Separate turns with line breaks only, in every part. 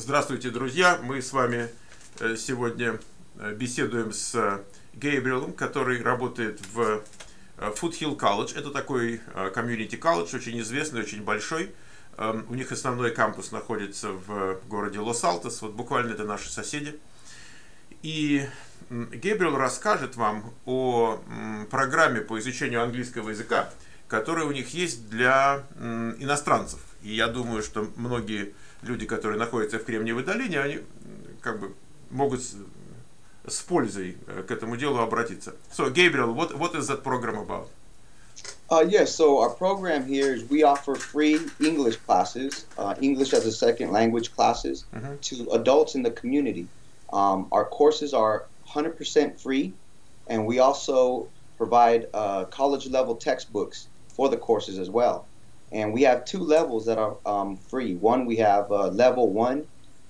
Здравствуйте, друзья! Мы с вами э, сегодня э, беседуем с Гейбриэлом, который работает в Foothill College. Это такой комьюнити колледж, очень известный, очень большой. Эм, у них основной кампус находится в городе Лос-Алтос, вот буквально это наши соседи. И Гейбриэл расскажет вам о программе по изучению английского языка, которая у них есть для иностранцев. И я думаю, что многие люди, которые находятся в Кремниевой долине, они как бы могут с, с пользой э, к этому делу обратиться. So, Gabriel, what, what is that program about?
Uh, yes, so our program here is we offer free English classes, uh, English as a second language classes, mm-hmm. to adults in the community. Um, our courses are 100% free, and we also provide uh, college level textbooks for the courses as well. And we have two levels that are um, free. One, we have uh, level one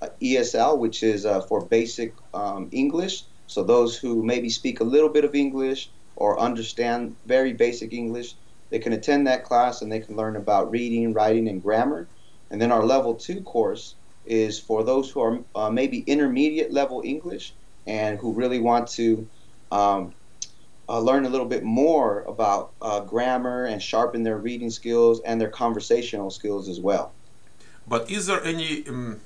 uh, ESL, which is uh, for basic um, English. So those who maybe speak a little bit of English or understand very basic English, they can attend that class and they can learn about reading, writing, and grammar. And then our level two course is for those who are uh, maybe intermediate level English and who really want to um, uh, learn a little bit more about uh, grammar and sharpen their reading skills and their conversational skills as well.
But is there any um,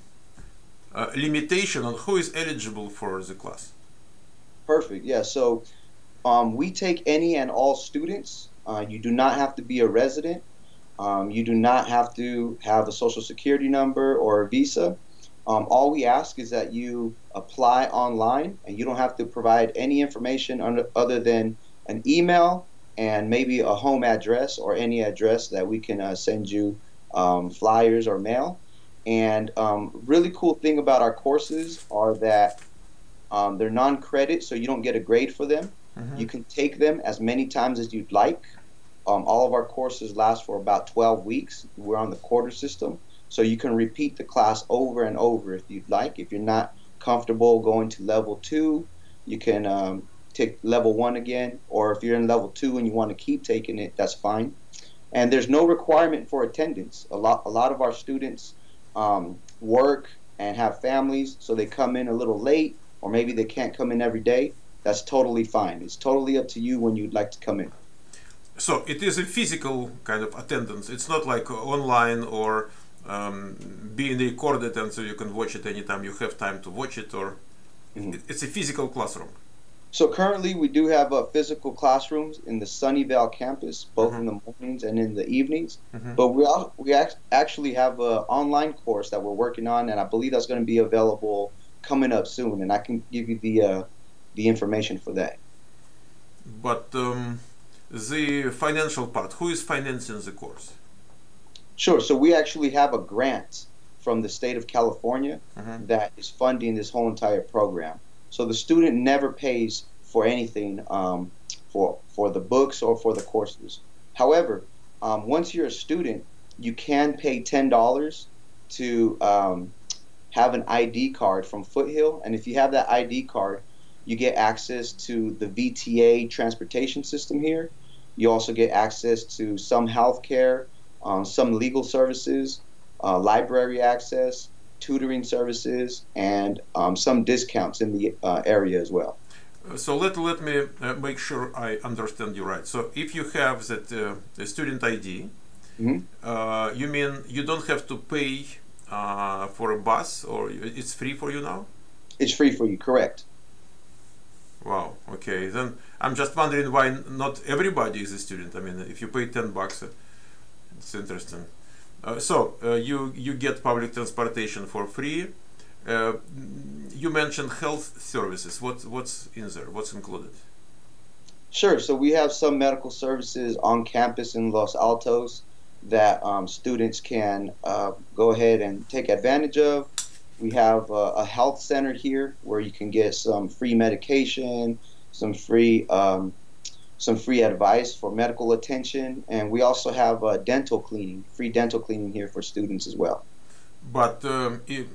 uh, limitation on who is eligible for the class?
Perfect. Yeah. So um, we take any and all students. Uh, you do not have to be a resident. Um, you do not have to have a social security number or a visa. Um, all we ask is that you apply online and you don't have to provide any information under, other than an email and maybe a home address or any address that we can uh, send you um, flyers or mail. And um, really cool thing about our courses are that um, they're non-credit, so you don't get a grade for them. Mm-hmm. You can take them as many times as you'd like. Um, all of our courses last for about 12 weeks. We're on the quarter system. So you can repeat the class over and over if you'd like. If you're not comfortable going to level two, you can um, take level one again. Or if you're in level two and you want to keep taking it, that's fine. And there's no requirement for attendance. A lot, a lot of our students um, work and have families, so they come in a little late, or maybe they can't come in every day. That's totally fine. It's totally up to you when you'd like to come in.
So it is a physical kind of attendance. It's not like online or um, being recorded and so you can watch it anytime you have time to watch it or mm-hmm. it's a physical classroom
so currently we do have uh, physical classrooms in the Sunnyvale campus both mm-hmm. in the mornings and in the evenings mm-hmm. but we all, we act- actually have an online course that we're working on and i believe that's going to be available coming up soon and i can give you the uh, the information for that
but um, the financial part who is financing the course
Sure. So we actually have a grant from the state of California mm-hmm. that is funding this whole entire program. So the student never pays for anything um, for for the books or for the courses. However, um, once you're a student, you can pay ten dollars to um, have an ID card from Foothill, and if you have that ID card, you get access to the VTA transportation system here. You also get access to some health care um, some legal services, uh, library access, tutoring services, and um, some discounts in the uh, area as well.
So let let me uh, make sure I understand you right. So if you have that uh, student ID, mm-hmm. Uh, you mean you don't have to pay uh, for a bus, or it's free for you now?
It's free for you, correct.
Wow. Okay. Then I'm just wondering why not everybody is a student. I mean, if you pay ten bucks it's interesting. Uh, so uh, you you get public transportation for free. Uh, you mentioned health services. What what's in there? What's included?
Sure. So we have some medical services on campus in Los Altos that um, students can uh, go ahead and take advantage of. We have a health center here where you can get some free medication, some free um, some free advice for medical attention, and we also have uh, dental cleaning, free dental cleaning here for students as well.
But um, it,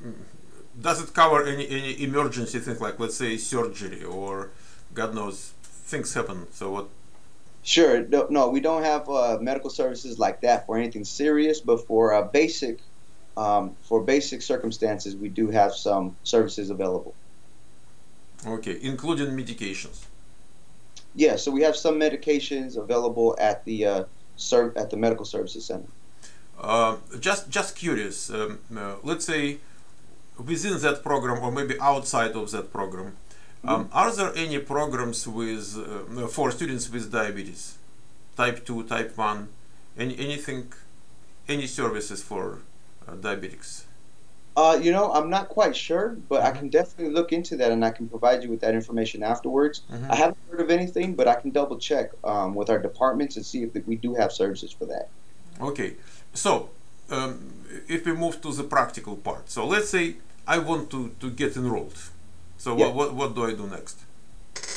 does it cover any, any emergency things like, let's say, surgery or God knows, things happen? So what?
Sure. No, no we don't have uh, medical services like that for anything serious, but for uh, basic um, for basic circumstances, we do have some services available.
Okay, including medications.
Yeah, so we have some medications available at the uh, serv- at the medical services center.
Uh, just just curious. Um, uh, let's say within that program, or maybe outside of that program, um, are there any programs with uh, for students with diabetes, type two, type one, any anything, any services for uh, diabetics?
Uh, you know, I'm not quite sure, but I can definitely look into that and I can provide you with that information afterwards.
Mhm.
I haven't heard of anything, but I can double check um, with our departments and see if we do have services for that.
Okay, so um, if we move to the practical part, so let's say I want to, to get enrolled. So
Yeah.
what, what what do I do next?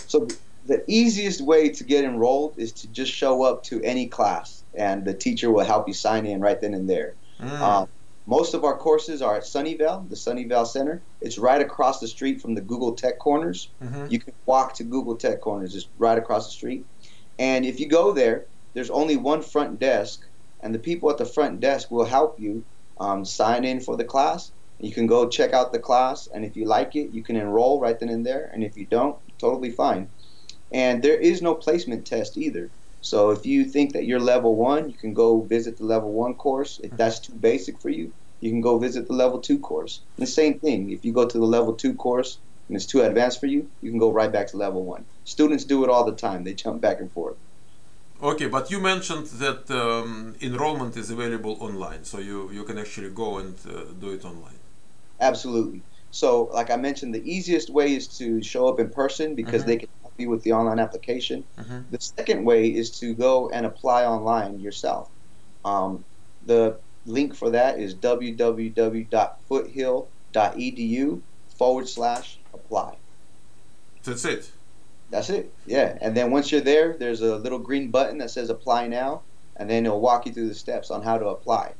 So the easiest way to get enrolled is to just show up to any class, and the teacher will help you sign in right then and there.
Mm.
Um, most of our courses are at Sunnyvale, the Sunnyvale Center. It's right across the street from the Google Tech Corners.
Mhm.
You can walk to Google Tech Corners, it's right across the street. And if you go there, there's only one front desk, and the people at the front desk will help you um, sign in for the class. You can go check out the class, and if you like it, you can enroll right then and there. And if you don't, totally fine. And there is no placement test either. So if you think that you're level one, you can go visit the level one course. If that's too basic for you, you can go visit the level two course. And the same thing, if you go to the level two course and it's too advanced for you, you can go right back to level one. Students do it all the time. They jump back and forth.
Okay, but you mentioned that um, enrollment is available online, so you, you can actually go and uh, do it online.
Absolutely. So, like I mentioned, the easiest way is to show up in person because
Mhm.
they can you with the online application.
Mhm.
The second way is to go and apply online yourself. Um, the link for that is www.foothill.edu forward slash apply.
That's it.
That's it. Yeah. And then once you're there, there's a little green button that says apply now, and then it'll walk you through the steps on how to apply.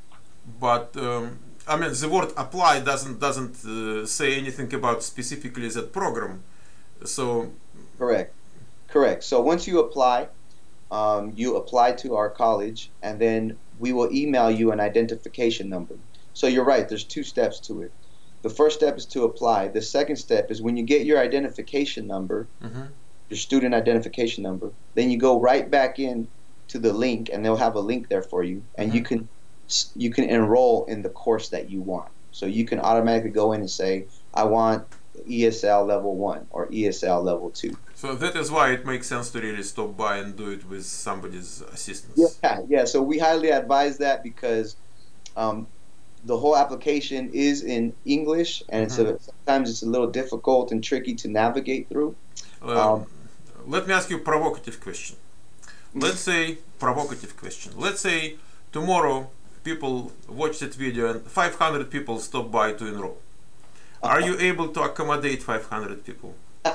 But um, I mean, the word apply doesn't doesn't uh, say anything about specifically that program. So
Correct. Correct. So once you apply, um, you apply to our college, and then we will email you an identification number. So you're right. There's two steps to it. The first step is to apply. The second step is when you get your identification number,
mhm.
your student identification number, then you go right back in to the link, and they'll have a link there for you, and you
Mhm.
can you can enroll in the course that you want. So you can automatically go in and say, I want ESL level one or ESL level two.
so that is why it makes sense to really stop by and do it with somebody's assistance.
Yeah, yeah. So we highly advise that because um, the whole application is in English, and it's a, sometimes it's a little difficult and tricky to navigate through.
Um, let me ask you a provocative question. Let's say provocative question. Let's say tomorrow people watch that video and 500 people stop by to enroll. Are you able to accommodate 500 people?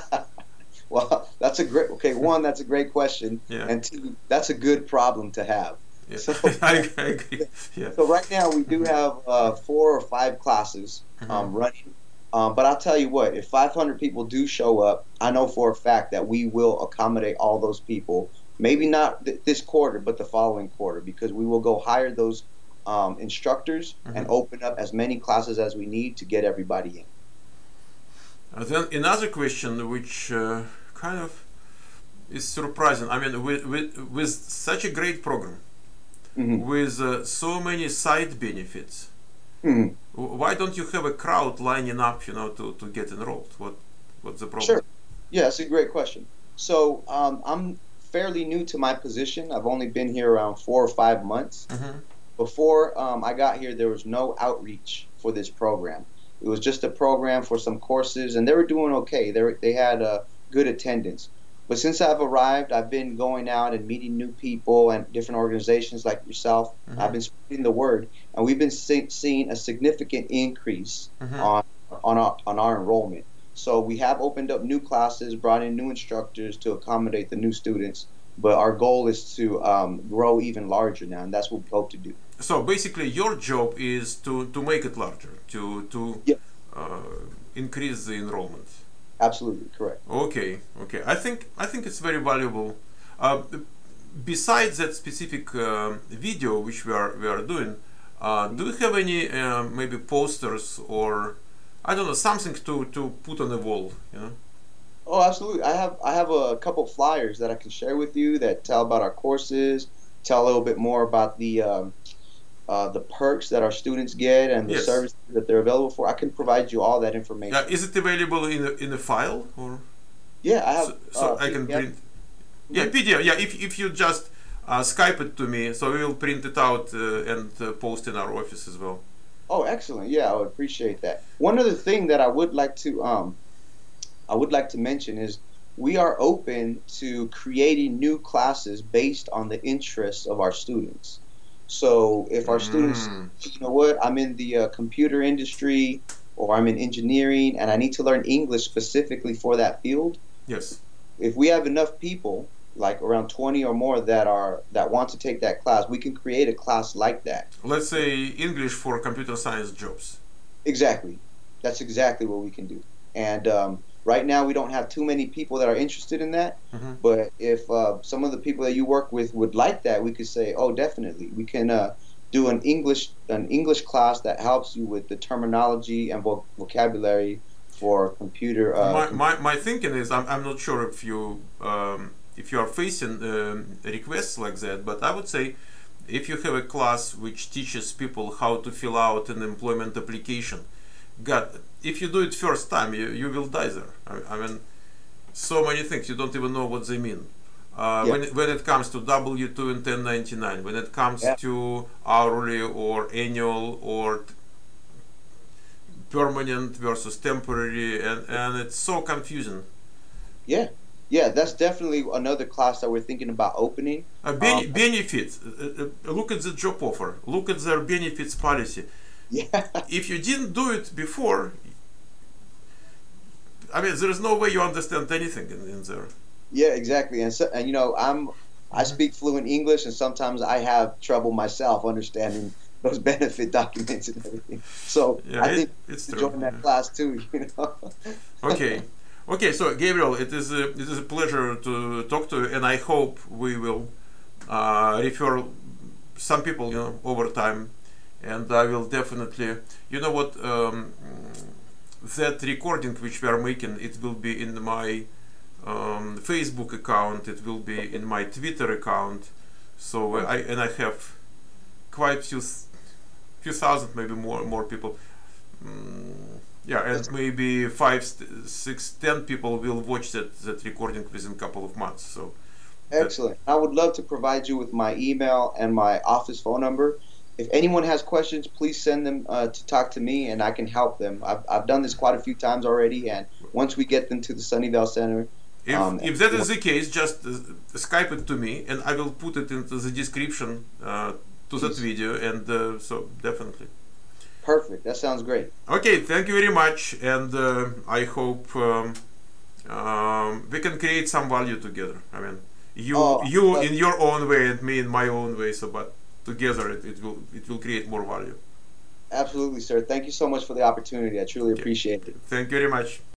Well, that's a great. Okay, one, that's a great question,
Yeah.
and two, that's a good problem to have.
Yeah.
So-
I, I agree. Yeah.
So right now we do have uh, four or five classes um, running. Um, but I'll tell you what, if 500 people do show up, I know for a fact that we will accommodate all those people. Maybe not th- this quarter, but the following quarter, because we will go hire those um, instructors and
Mhm.
open up as many classes as we need to get everybody in.
Uh, then another question, which uh, kind of is surprising. I mean, with, with, with such a great program,
Mhm.
with uh, so many side benefits,
Mhm.
why don't you have a crowd lining up, you know, to, to get enrolled? What what's the problem?
Sure. Yeah, that's a great question. So um, I'm fairly new to my position. I've only been here around four or five months.
Mhm.
Before um, I got here, there was no outreach for this program. It was just a program for some courses, and they were doing okay. They were, they had uh, good attendance. But since I've arrived, I've been going out and meeting new people and different organizations like yourself.
Mhm.
I've been spreading the word, and we've been see- seeing a significant increase
Mhm.
on on our on our enrollment. So we have opened up new classes, brought in new instructors to accommodate the new students. But our goal is to um, grow even larger now, and that's what we hope to do.
So basically, your job is to, to make it larger, to to
Yeah.
uh, increase the enrollment.
Absolutely correct.
Okay, okay. I think I think it's very valuable. Uh, besides that specific um video which we are we are doing, Uh, do you have any uh, maybe posters or I don't know something to, to put on the wall? You know.
Oh, absolutely. I have I have a couple flyers that I can share with you that tell about our courses, tell a little bit more about the um, uh, the perks that our students get and the
Yes.
services that they're available for. I can provide you all that information.
Yeah, is it available in a, in a file or
Yeah, I have.
so, so
uh,
I can print? Yeah, PDF. Yeah, if if you just uh, Skype it to me, so we will print it out uh, and uh, post in our office as well.
Oh, excellent. Yeah, I would appreciate that. One other thing that I would like to um, I would like to mention is we are open to creating new classes based on the interests of our students. So if our students,
Mm.
you know what, I'm in the uh, computer industry or I'm in engineering and I need to learn English specifically for that field,
Yes.
if we have enough people, like around 20 or more that are that want to take that class, we can create a class like that.
Let's say English for computer science jobs.
Exactly. That's exactly what we can do. And um, right now, we don't have too many people that are interested in that.
Mhm.
But if uh, some of the people that you work with would like that, we could say, oh, definitely, we can uh, do an English an English class that helps you with the terminology and vo- vocabulary for computer. Uh,
my, my, my thinking is I'm, I'm not sure if you um, if you are facing um, requests like that but I would say if you have a class which teaches people how to fill out an employment application God if you do it first time you, you will die there I, I mean so many things you don't even know what they mean uh,
Yeah.
when, when it comes to W2 and 1099 when it comes
Yeah.
to hourly or annual or t- permanent versus temporary and, and it's so confusing
yeah, yeah, that's definitely another class that we're thinking about opening.
uh, bene-
Um,
benefits uh, uh, look at the job offer look at their benefits policy
Yeah,
if you didn't do it before i mean there is no way you understand anything in, in there
yeah, exactly. And so, and you know, I'm I
Mhm.
speak fluent English, and sometimes I have trouble myself understanding those benefit documents and everything. So
yeah
I
it-
think
it's
to join that
yeah.
class too. You know.
okay okay so gabriel it is a, it is a pleasure to talk to you and i hope we will uh, refer some people you know over time and i will definitely you know what um, that recording which we are making it will be in my um, facebook account it will be in my twitter account so i and i have quite few few thousand maybe more more people mm, yeah and maybe five six ten people will watch that that recording within a couple of months so
Excellent. I would love to provide you with my email and my office phone number. If anyone has questions, please send them uh, to talk to me, and I can help them. I've, I've done this quite a few times already, and once we get them to the Sunnyvale Center,
if,
Um,
if that is the case just uh, skype it to me and i will put it into the description uh, to that video and uh, so definitely
perfect. That sounds great.
Okay, thank you very much, and uh, I hope um, um, we can create some value together. I mean, you
Oh,
you in your own way and me in my own way. So, but together it, it will it will create more value.
Absolutely, sir. Thank you so much for the opportunity. I truly appreciate it.
Thank you very much.